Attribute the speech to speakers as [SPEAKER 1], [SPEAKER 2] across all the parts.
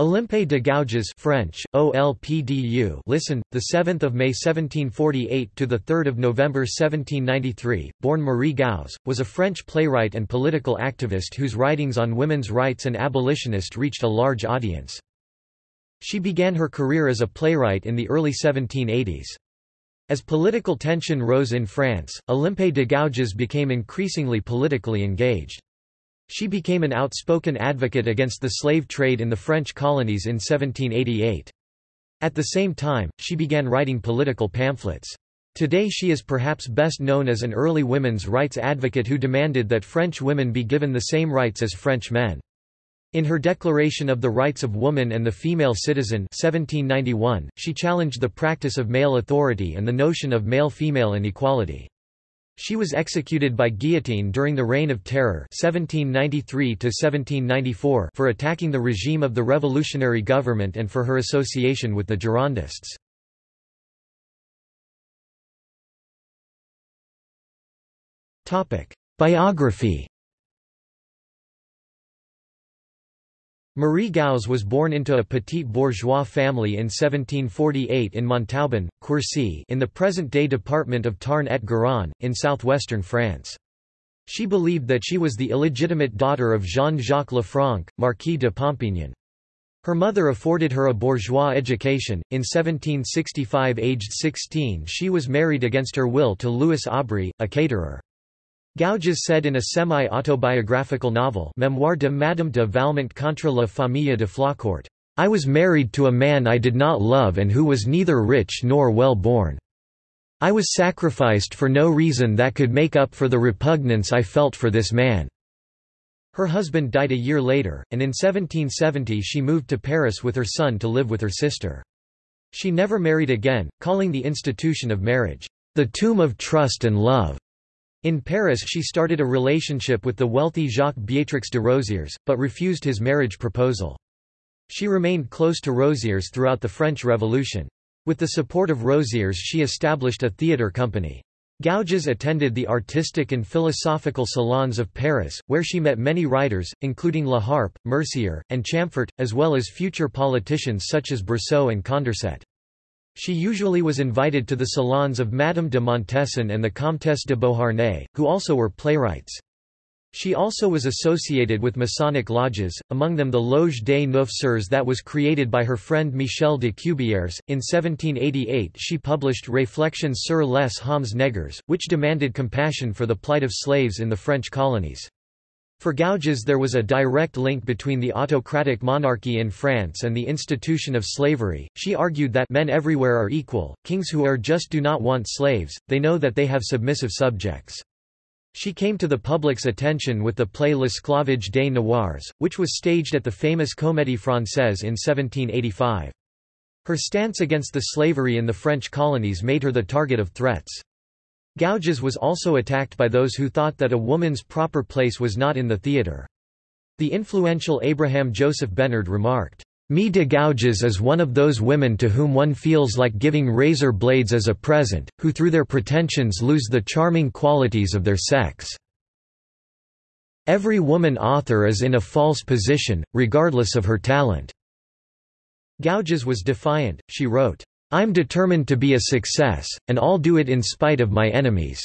[SPEAKER 1] Olympe de Gouges French, OLPDU listen, 7 May 1748 – to 3 November 1793, born Marie Gouges, was a French playwright and political activist whose writings on women's rights and abolitionist reached a large audience. She began her career as a playwright in the early 1780s. As political tension rose in France, Olympe de Gouges became increasingly politically engaged. She became an outspoken advocate against the slave trade in the French colonies in 1788. At the same time, she began writing political pamphlets. Today she is perhaps best known as an early women's rights advocate who demanded that French women be given the same rights as French men. In her Declaration of the Rights of Woman and the Female Citizen 1791, she challenged the practice of male authority and the notion of male-female inequality. She was executed by guillotine during the Reign of Terror 1793 for attacking the regime of the revolutionary government and for her association with the Girondists. Biography Marie Gouges was born into a petit bourgeois family in 1748 in Montauban, Quercy in the present-day department of Tarn-et-Garonne, in southwestern France. She believed that she was the illegitimate daughter of Jean-Jacques Lefranc, Marquis de Pompignan. Her mother afforded her a bourgeois education. In 1765 aged 16 she was married against her will to Louis Aubry, a caterer. Gouges said in a semi-autobiographical novel Memoire de Madame de Valmont contre la famille de Flaucourt, "'I was married to a man I did not love and who was neither rich nor well born. I was sacrificed for no reason that could make up for the repugnance I felt for this man." Her husband died a year later, and in 1770 she moved to Paris with her son to live with her sister. She never married again, calling the institution of marriage, "'the tomb of trust and love'." In Paris she started a relationship with the wealthy Jacques Beatrix de Roziers, but refused his marriage proposal. She remained close to Roziers throughout the French Revolution. With the support of Roziers she established a theatre company. Gouges attended the artistic and philosophical salons of Paris, where she met many writers, including La Harpe, Mercier, and Chamfort, as well as future politicians such as Brissot and Condorcet. She usually was invited to the salons of Madame de Montesson and the Comtesse de Beauharnais, who also were playwrights. She also was associated with Masonic lodges, among them the Loge des Neuf Sœurs that was created by her friend Michel de Cubières. In 1788 she published Réflexions sur les hommes nègres, which demanded compassion for the plight of slaves in the French colonies. For Gouges there was a direct link between the autocratic monarchy in France and the institution of slavery. She argued that men everywhere are equal, kings who are just do not want slaves, they know that they have submissive subjects. She came to the public's attention with the play L'Esclavage des Noirs, which was staged at the famous Comédie Française in 1785. Her stance against the slavery in the French colonies made her the target of threats. Gouges was also attacked by those who thought that a woman's proper place was not in the theatre. The influential Abraham Joseph Bénard remarked, "Me de Gouges is one of those women to whom one feels like giving razor blades as a present, who through their pretensions lose the charming qualities of their sex. Every woman author is in a false position, regardless of her talent." Gouges was defiant, she wrote, I'm determined to be a success, and I'll do it in spite of my enemies."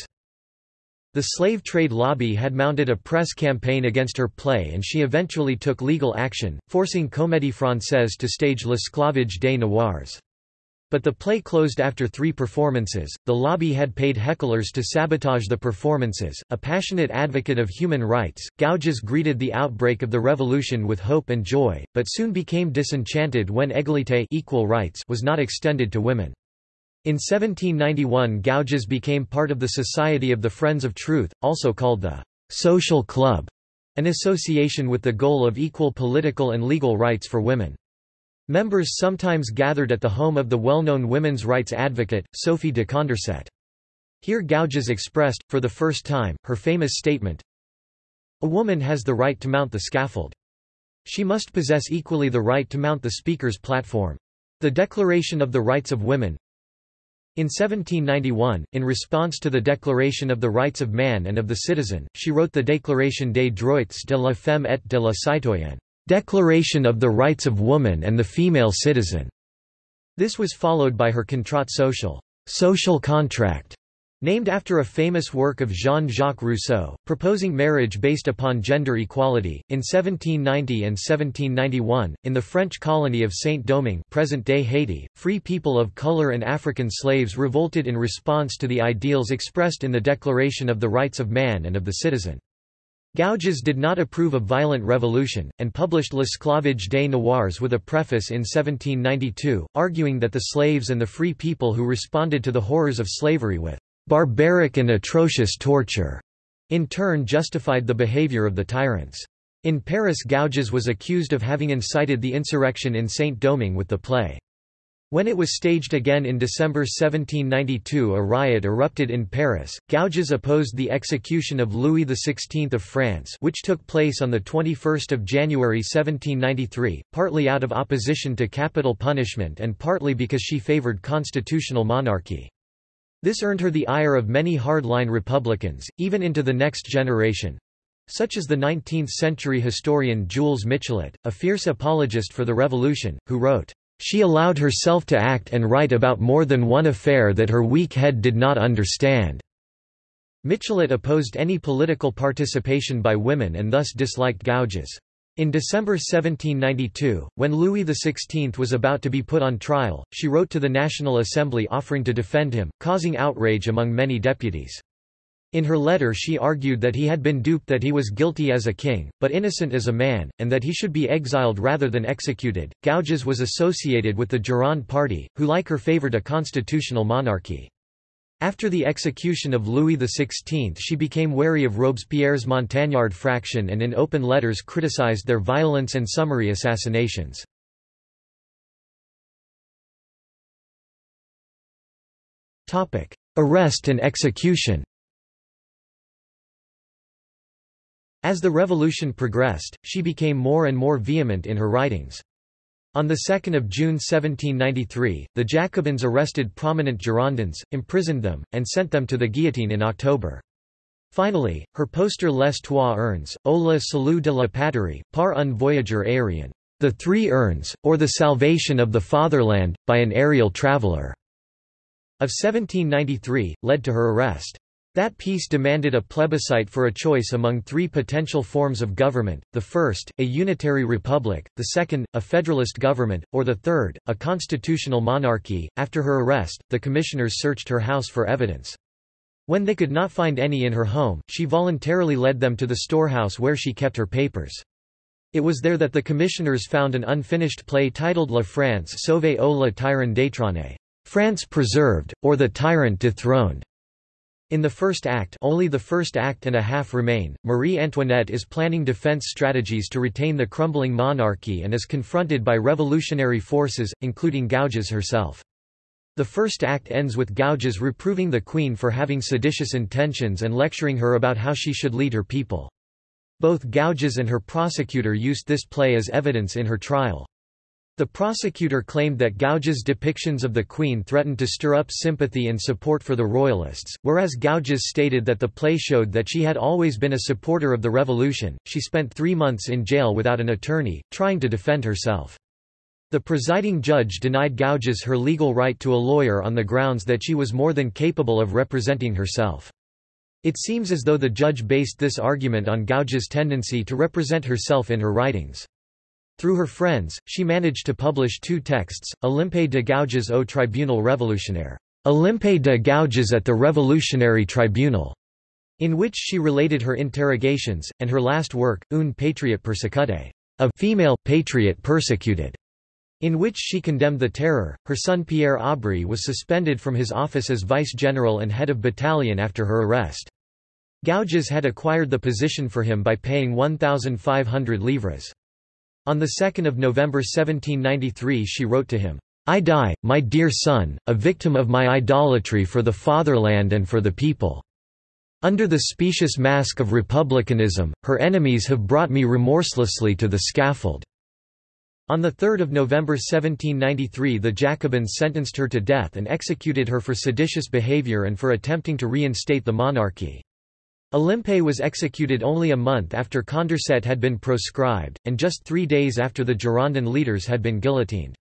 [SPEAKER 1] The slave trade lobby had mounted a press campaign against her play and she eventually took legal action, forcing Comédie Française to stage L'Esclavage des Noirs. But the play closed after three performances. The lobby had paid hecklers to sabotage the performances. A passionate advocate of human rights, Gouges greeted the outbreak of the revolution with hope and joy, but soon became disenchanted when égalité equal rights was not extended to women. In 1791 Gouges became part of the Society of the Friends of Truth, also called the Social Club, an association with the goal of equal political and legal rights for women. Members sometimes gathered at the home of the well-known women's rights advocate, Sophie de Condorcet. Here Gouges expressed, for the first time, her famous statement, A woman has the right to mount the scaffold. She must possess equally the right to mount the speaker's platform. The Declaration of the Rights of Women In 1791, in response to the Declaration of the Rights of Man and of the Citizen, she wrote the Déclaration des droits de la femme et de la citoyenne. Declaration of the Rights of Woman and the Female Citizen. This was followed by her Contrat social, social contract, Named after a famous work of Jean-Jacques Rousseau, proposing marriage based upon gender equality, in 1790 and 1791, in the French colony of Saint-Domingue present-day Haiti, free people of color and African slaves revolted in response to the ideals expressed in the Declaration of the Rights of Man and of the Citizen. Gouges did not approve of violent revolution, and published L'Esclavage des Noirs with a preface in 1792, arguing that the slaves and the free people who responded to the horrors of slavery with barbaric and atrocious torture, in turn justified the behavior of the tyrants. In Paris Gouges was accused of having incited the insurrection in Saint-Domingue with the play. When it was staged again in December 1792 a riot erupted in Paris. Gouges opposed the execution of Louis XVI of France which took place on 21 January 1793, partly out of opposition to capital punishment and partly because she favoured constitutional monarchy. This earned her the ire of many hardline Republicans, even into the next generation such as the 19th-century historian Jules Michelet, a fierce apologist for the revolution, who wrote, "...she allowed herself to act and write about more than one affair that her weak head did not understand." Michelet opposed any political participation by women and thus disliked Gouges. In December 1792, when Louis XVI was about to be put on trial, she wrote to the National Assembly offering to defend him, causing outrage among many deputies. In her letter she argued that he had been duped that he was guilty as a king, but innocent as a man, and that he should be exiled rather than executed. Gouges was associated with the Gironde party, who like her favoured a constitutional monarchy. After the execution of Louis XVI she became wary of Robespierre's Montagnard faction and in open letters criticized their violence and summary assassinations. Arrest and execution As the revolution progressed, she became more and more vehement in her writings. On 2 June 1793, the Jacobins arrested prominent Girondins, imprisoned them, and sent them to the guillotine in October. Finally, her poster Les Trois Urnes, au le salut de la patrie, par un voyageur aérien, The Three Urns, or the Salvation of the Fatherland, by an Aerial Traveller, of 1793, led to her arrest. That piece demanded a plebiscite for a choice among three potential forms of government, the first, a unitary republic, the second, a federalist government, or the third, a constitutional monarchy. After her arrest, the commissioners searched her house for evidence. When they could not find any in her home, she voluntarily led them to the storehouse where she kept her papers. It was there that the commissioners found an unfinished play titled La France sauvée ou le tyran détrôné, France preserved, or the tyrant dethroned. In the first act only the first act and a half remain, Marie Antoinette is planning defense strategies to retain the crumbling monarchy and is confronted by revolutionary forces, including Gouges herself. The first act ends with Gouges reproving the queen for having seditious intentions and lecturing her about how she should lead her people. Both Gouges and her prosecutor used this play as evidence in her trial. The prosecutor claimed that Gouges' depictions of the Queen threatened to stir up sympathy and support for the Royalists, whereas Gouges stated that the play showed that she had always been a supporter of the revolution. She spent three months in jail without an attorney, trying to defend herself. The presiding judge denied Gouges her legal right to a lawyer on the grounds that she was more than capable of representing herself. It seems as though the judge based this argument on Gouges' tendency to represent herself in her writings. Through her friends, she managed to publish two texts, Olympe de Gouges au Tribunal Révolutionnaire, Olympe de Gouges at the Revolutionary Tribunal, in which she related her interrogations, and her last work, Une patriote persécutée, a female patriot persecuted, in which she condemned the terror. Her son Pierre Aubry was suspended from his office as vice-general and head of battalion after her arrest. Gouges had acquired the position for him by paying 1,500 livres. On 2 November 1793 she wrote to him, I die, my dear son, a victim of my idolatry for the fatherland and for the people. Under the specious mask of republicanism, her enemies have brought me remorselessly to the scaffold. On 3 November 1793 the Jacobins sentenced her to death and executed her for seditious behavior and for attempting to reinstate the monarchy. Olympe was executed only a month after Condorcet had been proscribed, and just three days after the Girondin leaders had been guillotined.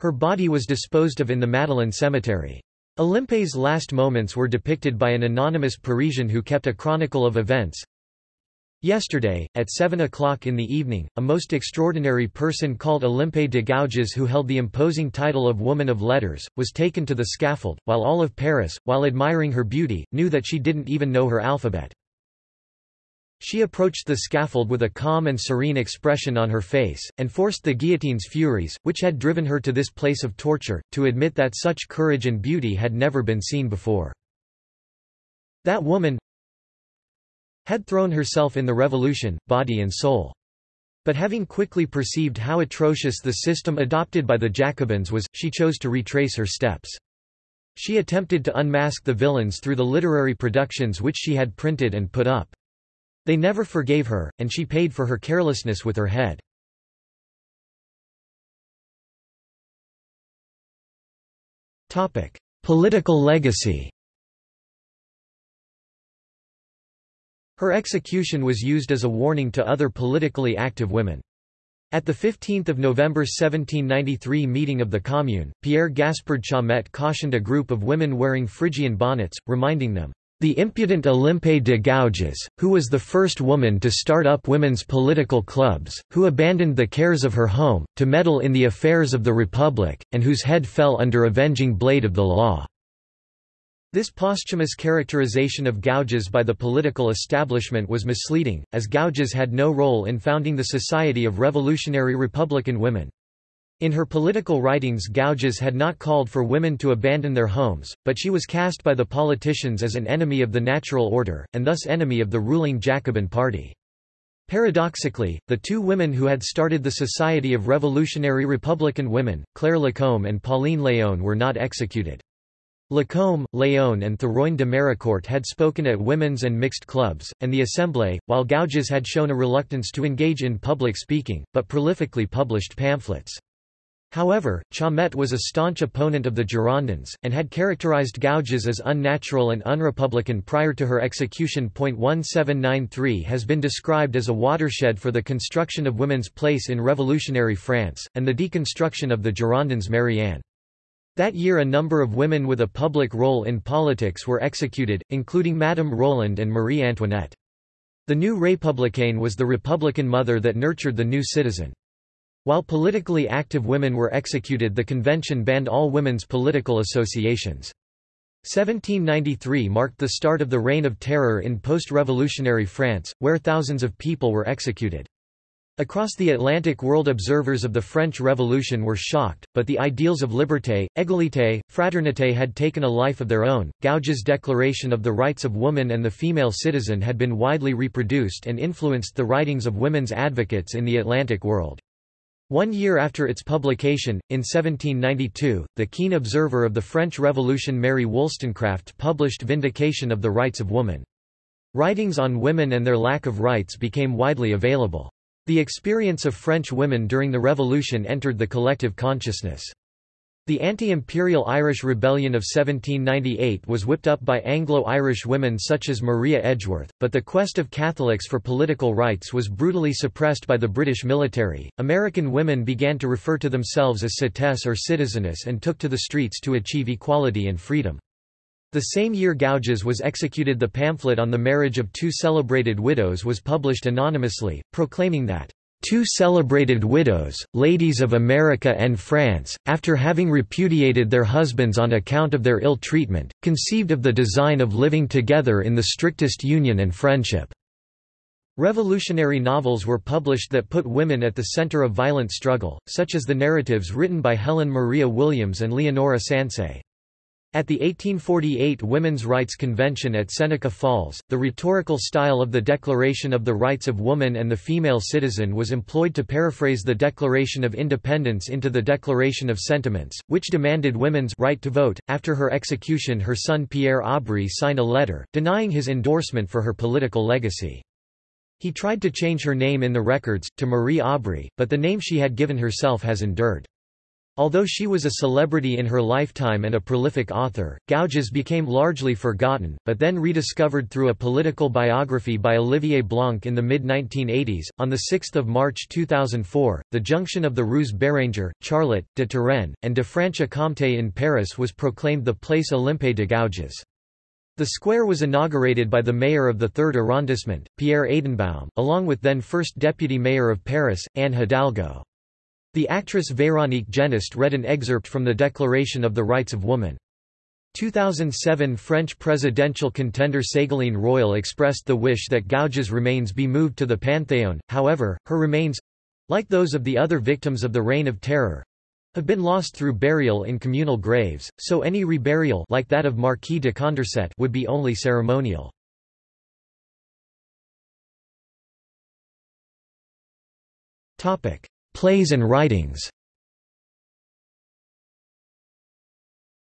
[SPEAKER 1] Her body was disposed of in the Madeleine cemetery. Olympe's last moments were depicted by an anonymous Parisian who kept a chronicle of events. Yesterday, at 7 o'clock in the evening, a most extraordinary person called Olympe de Gouges who held the imposing title of Woman of Letters, was taken to the scaffold, while all of Paris, while admiring her beauty, knew that she didn't even know her alphabet. She approached the scaffold with a calm and serene expression on her face, and forced the guillotine's furies, which had driven her to this place of torture, to admit that such courage and beauty had never been seen before. That woman had thrown herself in the revolution, body and soul. But having quickly perceived how atrocious the system adopted by the Jacobins was, she chose to retrace her steps. She attempted to unmask the villains through the literary productions which she had printed and put up. They never forgave her, and she paid for her carelessness with her head. Political legacy Her execution was used as a warning to other politically active women. At the 15 November 1793 meeting of the Commune, Pierre Gaspard Chaumette cautioned a group of women wearing Phrygian bonnets, reminding them, the impudent Olympe de Gouges, who was the first woman to start up women's political clubs, who abandoned the cares of her home, to meddle in the affairs of the Republic, and whose head fell under avenging blade of the law." This posthumous characterization of Gouges by the political establishment was misleading, as Gouges had no role in founding the Society of Revolutionary Republican Women. In her political writings Gouges had not called for women to abandon their homes, but she was cast by the politicians as an enemy of the natural order, and thus enemy of the ruling Jacobin party. Paradoxically, the two women who had started the Society of Revolutionary Republican Women, Claire Lacombe and Pauline Léon were not executed. Lacombe, Léon and Théroigne de Méricourt had spoken at women's and mixed clubs, and the Assemblée, while Gouges had shown a reluctance to engage in public speaking, but prolifically published pamphlets. However, Chaumette was a staunch opponent of the Girondins, and had characterized Gouges as unnatural and unrepublican prior to her execution. 1793 has been described as a watershed for the construction of women's place in revolutionary France, and the deconstruction of the Girondins Marianne. That year a number of women with a public role in politics were executed, including Madame Roland and Marie Antoinette. The new Républicaine was the Republican mother that nurtured the new citizen. While politically active women were executed the convention banned all women's political associations. 1793 marked the start of the Reign of Terror in post-revolutionary France, where thousands of people were executed. Across the Atlantic world observers of the French Revolution were shocked, but the ideals of liberté, égalité, fraternité had taken a life of their own. Gouges' declaration of the rights of woman and the female citizen had been widely reproduced and influenced the writings of women's advocates in the Atlantic world. One year after its publication, in 1792, the keen observer of the French Revolution Mary Wollstonecraft published Vindication of the Rights of Woman. Writings on women and their lack of rights became widely available. The experience of French women during the Revolution entered the collective consciousness. The anti-imperial Irish Rebellion of 1798 was whipped up by Anglo-Irish women such as Maria Edgeworth, but the quest of Catholics for political rights was brutally suppressed by the British military. American women began to refer to themselves as citesse or citizeness and took to the streets to achieve equality and freedom. The same year Gouges was executed the pamphlet on the marriage of two celebrated widows was published anonymously, proclaiming that Two celebrated widows, ladies of America and France, after having repudiated their husbands on account of their ill treatment, conceived of the design of living together in the strictest union and friendship. Revolutionary novels were published that put women at the center of violent struggle, such as the narratives written by Helen Maria Williams and Leonora Sansay. At the 1848 Women's Rights Convention at Seneca Falls, the rhetorical style of the Declaration of the Rights of Woman and the Female Citizen was employed to paraphrase the Declaration of Independence into the Declaration of Sentiments, which demanded women's right to vote. After her execution, her son Pierre Aubry signed a letter, denying his endorsement for her political legacy. He tried to change her name in the records, to Marie Aubry, but the name she had given herself has endured. Although she was a celebrity in her lifetime and a prolific author, Gouges became largely forgotten, but then rediscovered through a political biography by Olivier Blanc in the mid-1980s. On 6 March 2004, the junction of the Rues Béranger, Charlotte, de Turenne, and de Franche-Comté in Paris was proclaimed the Place Olympe de Gouges. The square was inaugurated by the mayor of the 3rd arrondissement, Pierre Aidenbaum, along with then first deputy mayor of Paris, Anne Hidalgo. The actress Véronique Genest read an excerpt from the Declaration of the Rights of Woman. 2007 French presidential contender Ségolène Royal expressed the wish that Gouges' remains be moved to the Panthéon, however, her remains—like those of the other victims of the Reign of Terror—have been lost through burial in communal graves, so any reburial like that of Marquis de Condorcet would be only ceremonial. Plays and writings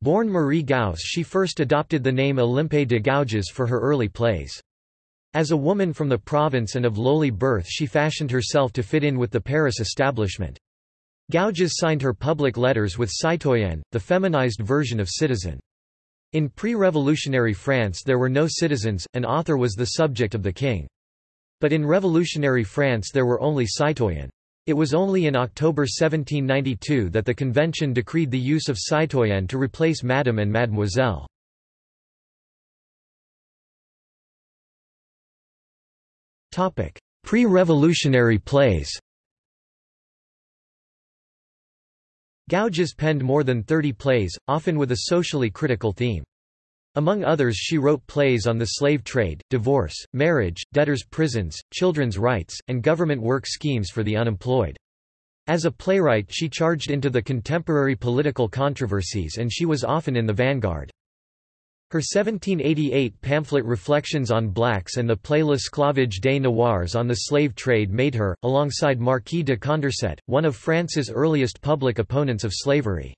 [SPEAKER 1] Born Marie Gouze she first adopted the name Olympe de Gouges for her early plays. As a woman from the province and of lowly birth she fashioned herself to fit in with the Paris establishment. Gouges signed her public letters with citoyenne, the feminized version of citizen. In pre-revolutionary France there were no citizens, an author was the subject of the king. But in revolutionary France there were only citoyens. It was only in October 1792 that the convention decreed the use of citoyenne to replace madame and mademoiselle. Pre-revolutionary plays Gouges penned more than 30 plays, often with a socially critical theme. Among others she wrote plays on the slave trade, divorce, marriage, debtors' prisons, children's rights, and government work schemes for the unemployed. As a playwright she charged into the contemporary political controversies and she was often in the vanguard. Her 1788 pamphlet Reflections on Blacks and the play L'Esclavage des Noirs on the slave trade made her, alongside Marquis de Condorcet, one of France's earliest public opponents of slavery.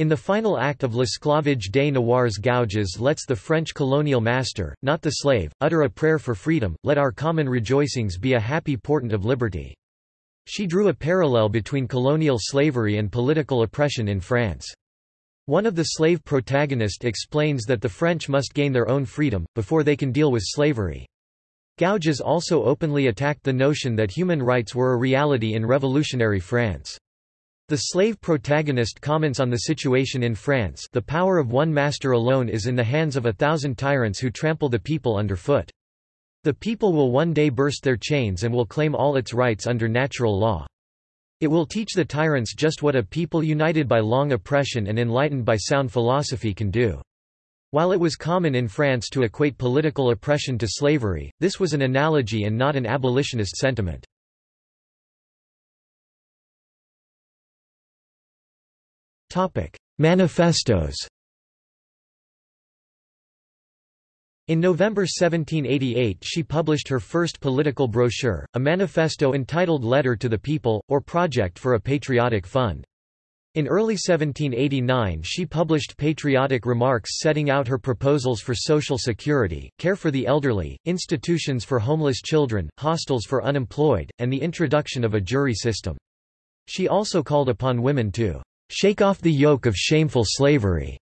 [SPEAKER 1] In the final act of L'Esclavage des Noirs Gouges lets the French colonial master, not the slave, utter a prayer for freedom, let our common rejoicings be a happy portent of liberty. She drew a parallel between colonial slavery and political oppression in France. One of the slave protagonists explains that the French must gain their own freedom, before they can deal with slavery. Gouges also openly attacked the notion that human rights were a reality in revolutionary France. The slave protagonist comments on the situation in France the power of one master alone is in the hands of a thousand tyrants who trample the people underfoot. The people will one day burst their chains and will claim all its rights under natural law. It will teach the tyrants just what a people united by long oppression and enlightened by sound philosophy can do. While it was common in France to equate political oppression to slavery, this was an analogy and not an abolitionist sentiment. Topic: Manifestos. In November 1788 she published her first political brochure, a manifesto entitled Letter to the People, or Project for a Patriotic Fund. In early 1789 she published patriotic remarks setting out her proposals for social security, care for the elderly, institutions for homeless children, hostels for unemployed, and the introduction of a jury system. She also called upon women to "...shake off the yoke of shameful slavery."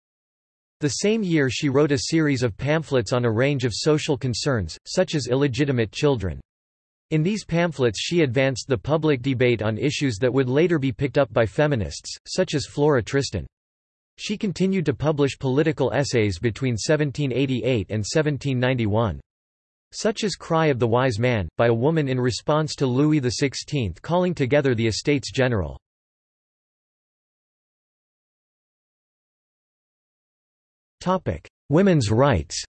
[SPEAKER 1] The same year she wrote a series of pamphlets on a range of social concerns, such as illegitimate children. In these pamphlets she advanced the public debate on issues that would later be picked up by feminists, such as Flora Tristan. She continued to publish political essays between 1788 and 1791. Such as Cry of the Wise Man, by a woman in response to Louis XVI calling together the Estates General. Women's rights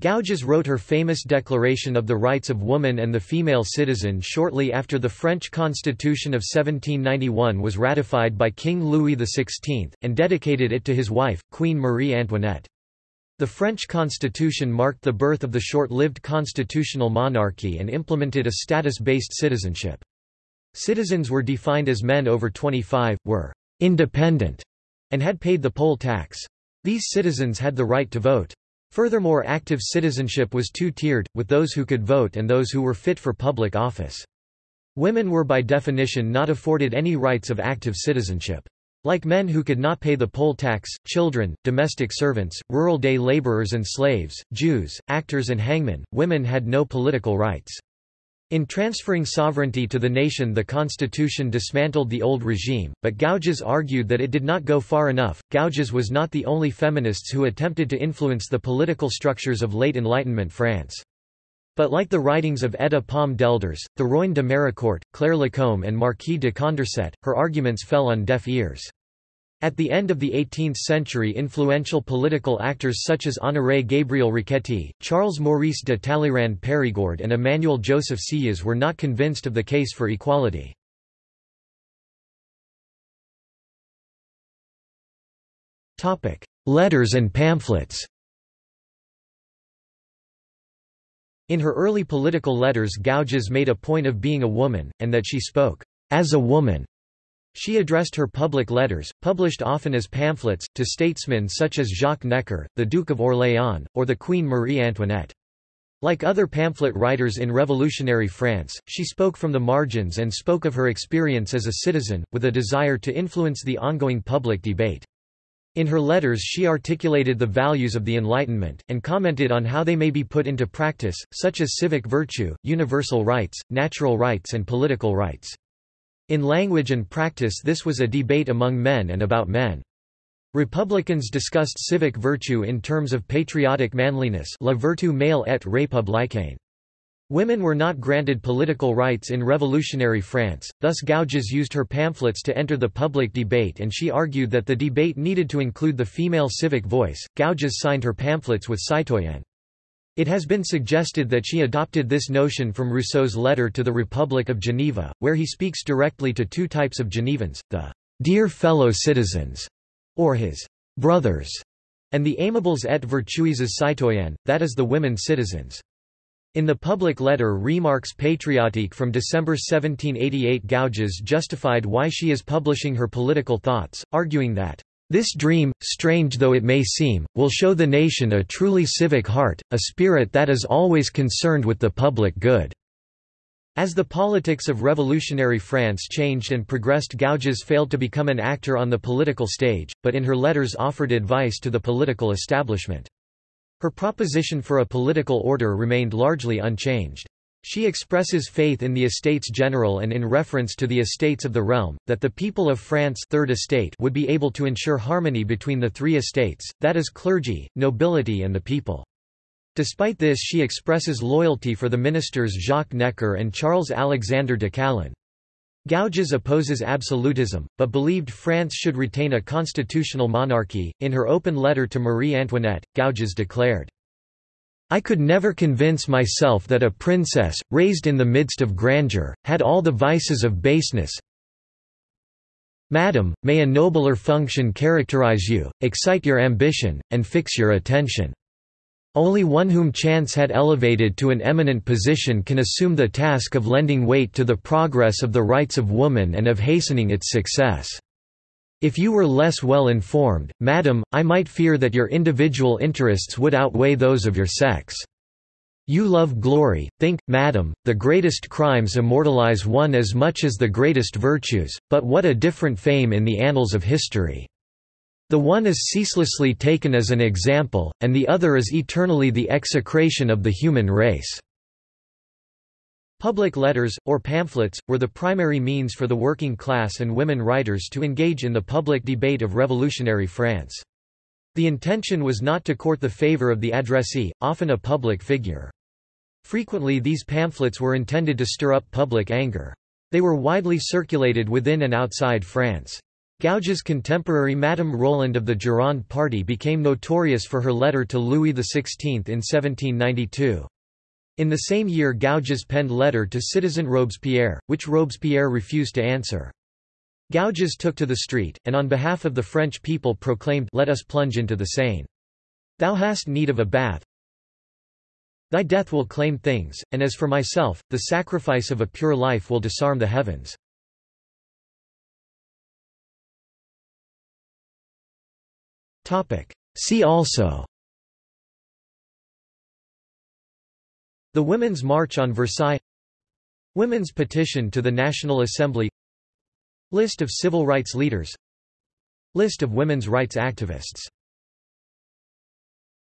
[SPEAKER 1] Gouges wrote her famous Declaration of the Rights of Woman and the Female Citizen shortly after the French Constitution of 1791 was ratified by King Louis XVI, and dedicated it to his wife, Queen Marie Antoinette. The French constitution marked the birth of the short-lived constitutional monarchy and implemented a status-based citizenship. Citizens were defined as men over 25, were independent, and had paid the poll tax. These citizens had the right to vote. Furthermore active citizenship was two-tiered, with those who could vote and those who were fit for public office. Women were by definition not afforded any rights of active citizenship. Like men who could not pay the poll tax, children, domestic servants, rural day laborers and slaves, Jews, actors and hangmen, women had no political rights. In transferring sovereignty to the nation the constitution dismantled the old regime, but Gouges argued that it did not go far enough. Gouges was not the only feminists who attempted to influence the political structures of late Enlightenment France. But like the writings of Etta Palm d'Aelders, Théroigne de Méricourt, Claire Lacombe and Marquis de Condorcet, her arguments fell on deaf ears. At the end of the 18th century influential political actors such as Honoré Gabriel Riquetti, Charles Maurice de Talleyrand Périgord and Emmanuel Joseph Sieyès were not convinced of the case for equality. Letters and pamphlets In her early political letters Gouges made a point of being a woman, and that she spoke as a woman. She addressed her public letters, published often as pamphlets, to statesmen such as Jacques Necker, the Duke of Orléans, or the Queen Marie Antoinette. Like other pamphlet writers in revolutionary France, she spoke from the margins and spoke of her experience as a citizen, with a desire to influence the ongoing public debate. In her letters she articulated the values of the Enlightenment, and commented on how they may be put into practice, such as civic virtue, universal rights, natural rights and political rights. In language and practice this was a debate among men and about men. Republicans discussed civic virtue in terms of patriotic manliness la vertu male et républicaine. Women were not granted political rights in revolutionary France, thus Gouges used her pamphlets to enter the public debate and she argued that the debate needed to include the female civic voice. Gouges signed her pamphlets with citoyenne. It has been suggested that she adopted this notion from Rousseau's letter to the Republic of Geneva, where he speaks directly to two types of Genevans, the dear fellow citizens, or his brothers, and the amables et vertueuses citoyennes, that is the women citizens. In the public letter Remarques patriotiques from December 1788 Gouges justified why she is publishing her political thoughts, arguing that, "...this dream, strange though it may seem, will show the nation a truly civic heart, a spirit that is always concerned with the public good." As the politics of revolutionary France changed and progressed Gouges failed to become an actor on the political stage, but in her letters offered advice to the political establishment. Her proposition for a political order remained largely unchanged. She expresses faith in the Estates General and in reference to the estates of the realm, that the people of France third estate would be able to ensure harmony between the three estates, that is clergy, nobility and the people. Despite this she expresses loyalty for the ministers Jacques Necker and Charles Alexander de Calonne. Gouges opposes absolutism, but believed France should retain a constitutional monarchy. In her open letter to Marie Antoinette, Gouges declared, I could never convince myself that a princess, raised in the midst of grandeur, had all the vices of baseness. Madam, may a nobler function characterize you, excite your ambition, and fix your attention. Only one whom chance had elevated to an eminent position can assume the task of lending weight to the progress of the rights of woman and of hastening its success. If you were less well informed, madam, I might fear that your individual interests would outweigh those of your sex. You love glory, think, madam, the greatest crimes immortalize one as much as the greatest virtues, but what a different fame in the annals of history. The one is ceaselessly taken as an example, and the other is eternally the execration of the human race. Public letters, or pamphlets, were the primary means for the working class and women writers to engage in the public debate of revolutionary France. The intention was not to court the favor of the addressee, often a public figure. Frequently these pamphlets were intended to stir up public anger. They were widely circulated within and outside France. Gouges' contemporary Madame Roland of the Gironde party became notorious for her letter to Louis XVI in 1792. In the same year Gouges penned letter to citizen Robespierre, which Robespierre refused to answer. Gouges took to the street, and on behalf of the French people proclaimed Let us plunge into the Seine. Thou hast need of a bath. Thy death will claim things, and as for myself, the sacrifice of a pure life will disarm the heavens. See also The Women's March on Versailles. Women's petition to the National Assembly. List of civil rights leaders. List of women's rights activists